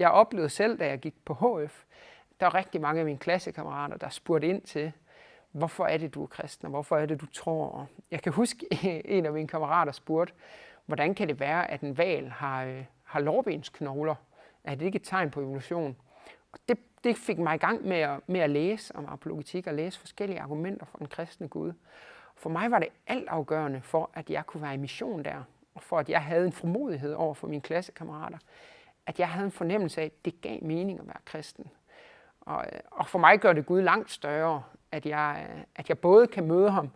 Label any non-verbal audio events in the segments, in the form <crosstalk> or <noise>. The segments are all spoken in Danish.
Jeg oplevede selv, da jeg gik på HF, der var rigtig mange af mine klassekammerater, der spurgte ind til, hvorfor er det, du er kristen, og hvorfor er det, du tror? Jeg kan huske, <laughs> en af mine kammerater spurgte, hvordan kan det være, at en val har, øh, har lårbensknogler? Er det ikke et tegn på evolution? Og det, det fik mig i gang med at, med at læse om apologetik og læse forskellige argumenter for en kristne Gud. For mig var det altafgørende for, at jeg kunne være i mission der, og for at jeg havde en formodighed over for mine klassekammerater, at jeg havde en fornemmelse af, at det gav mening at være kristen. Og, øh, og for mig gør det Gud langt større, at jeg, øh, at jeg både kan møde ham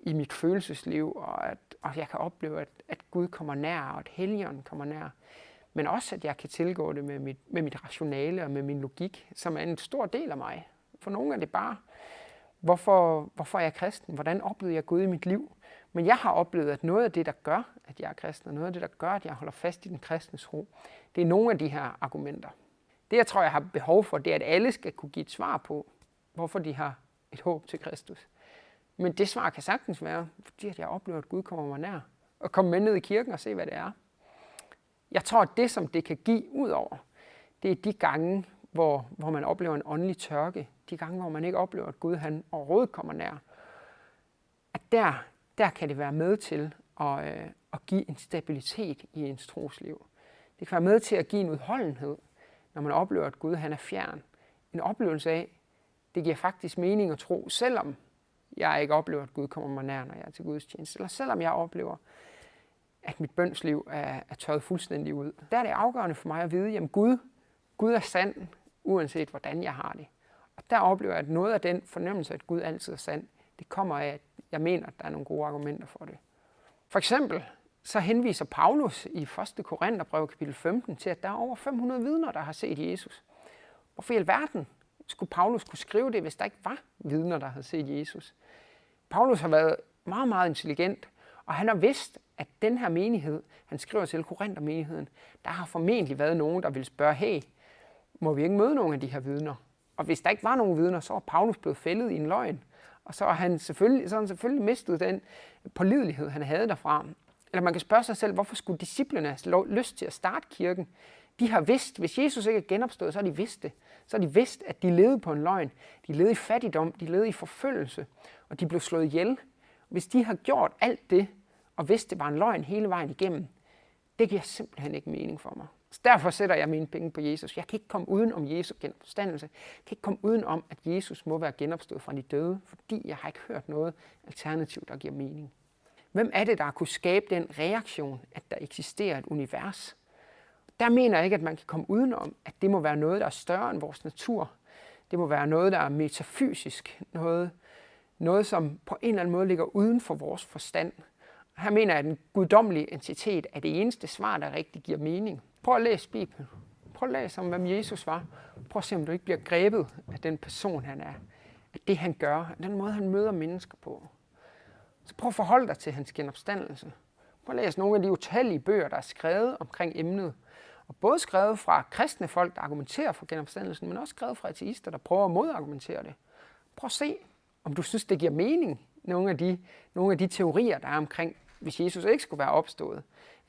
i mit følelsesliv, og at og jeg kan opleve, at, at Gud kommer nær, og at helgen kommer nær. Men også, at jeg kan tilgå det med mit, med mit rationale og med min logik, som er en stor del af mig. For nogle er det bare, hvorfor, hvorfor er jeg kristen? Hvordan oplevede jeg Gud i mit liv? Men jeg har oplevet, at noget af det, der gør, at jeg er kristen, og noget af det, der gør, at jeg holder fast i den kristnes ro, det er nogle af de her argumenter. Det, jeg tror, jeg har behov for, det er, at alle skal kunne give et svar på, hvorfor de har et håb til Kristus. Men det svar kan sagtens være, fordi jeg oplever, at Gud kommer mig nær. Og komme med ned i kirken og se, hvad det er. Jeg tror, at det, som det kan give ud over, det er de gange, hvor, hvor man oplever en åndelig tørke. De gange, hvor man ikke oplever, at Gud han overhovedet kommer nær. At der, der kan det være med til at, øh, at give en stabilitet i ens trosliv. Det kan være med til at give en udholdenhed, når man oplever, at Gud han er fjern. En oplevelse af, det giver faktisk mening at tro, selvom jeg ikke oplever, at Gud kommer mig nær, når jeg er til Guds tjeneste. Eller selvom jeg oplever, at mit bønsliv er, er tørret fuldstændig ud. Der er det afgørende for mig at vide, at Gud, Gud er sand, uanset hvordan jeg har det. Og der oplever jeg, at noget af den fornemmelse, at Gud altid er sand, det kommer af, at jeg mener, at der er nogle gode argumenter for det. For eksempel så henviser Paulus i 1. Korintherbrev kapitel 15 til, at der er over 500 vidner, der har set Jesus. Hvorfor i alverden skulle Paulus kunne skrive det, hvis der ikke var vidner, der havde set Jesus? Paulus har været meget, meget intelligent, og han har vidst, at den her menighed, han skriver til Korinther-menigheden, der har formentlig været nogen, der ville spørge, hey, må vi ikke møde nogen af de her vidner? Og hvis der ikke var nogen vidner, så var Paulus blevet fældet i en løgn. Og så har han selvfølgelig, så har han selvfølgelig mistet den pålidelighed, han havde derfra. Eller man kan spørge sig selv, hvorfor skulle disciplene have lyst til at starte kirken? De har vidst, hvis Jesus ikke er genopstået, så har de vidst det. Så har de vidst, at de levede på en løgn. De levede i fattigdom, de levede i forfølgelse, og de blev slået ihjel. Hvis de har gjort alt det, og vidste, det var en løgn hele vejen igennem, det giver simpelthen ikke mening for mig. Derfor sætter jeg mine penge på Jesus. Jeg kan ikke komme uden om Jesu genopstandelse. Jeg kan ikke komme uden om, at Jesus må være genopstået fra de døde, fordi jeg har ikke hørt noget alternativ, der giver mening. Hvem er det, der kunne skabe den reaktion, at der eksisterer et univers? Der mener jeg ikke, at man kan komme udenom, at det må være noget, der er større end vores natur. Det må være noget, der er metafysisk. Noget, noget som på en eller anden måde ligger uden for vores forstand. Her mener jeg, at den guddommelige entitet er det eneste svar, der rigtig giver mening. Prøv at læse Bibelen. Prøv at læse om, hvem Jesus var. Prøv at se, om du ikke bliver grebet af den person, han er. At det, han gør. Af den måde, han møder mennesker på. Så prøv at forholde dig til hans genopstandelse. Prøv at læse nogle af de utallige bøger, der er skrevet omkring emnet. Og både skrevet fra kristne folk, der argumenterer for genopstandelsen, men også skrevet fra ateister, der prøver at modargumentere det. Prøv at se, om du synes, det giver mening, nogle af de, nogle af de teorier, der er omkring, hvis Jesus ikke skulle være opstået.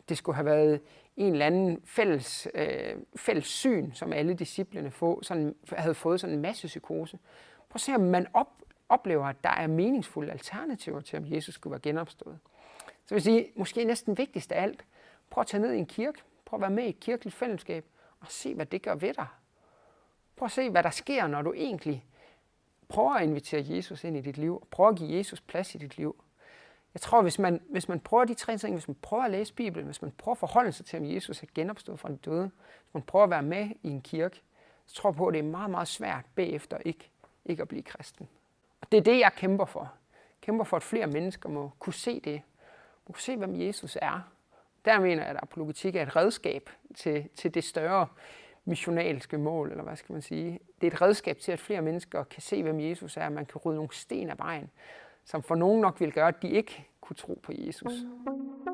Det skulle have været en eller anden fælles, øh, fælles syn, som alle disciplene få, sådan, havde fået sådan en masse psykose. Prøv at se, om man op, oplever, at der er meningsfulde alternativer til, om Jesus skulle være genopstået. Så vil sige, måske næsten vigtigst af alt, prøv at tage ned i en kirke, prøv at være med i et kirkeligt fællesskab, og se, hvad det gør ved dig. Prøv at se, hvad der sker, når du egentlig prøver at invitere Jesus ind i dit liv, og prøver at give Jesus plads i dit liv. Jeg tror, hvis man, hvis man prøver de tre ting, hvis man prøver at læse Bibelen, hvis man prøver at forholde sig til, om Jesus er genopstået fra de døde, hvis man prøver at være med i en kirke, så tror jeg på, at det er meget, meget svært bagefter ikke, ikke at blive kristen. Og det er det, jeg kæmper for. Jeg kæmper for, at flere mennesker må kunne se det. Må kunne se, hvem Jesus er. Der mener jeg, at apologetik er et redskab til, til det større missionalske mål, eller hvad skal man sige. Det er et redskab til, at flere mennesker kan se, hvem Jesus er, man kan rydde nogle sten af vejen, som for nogen nok vil gøre, at de ikke kunne tro på Jesus. Mm.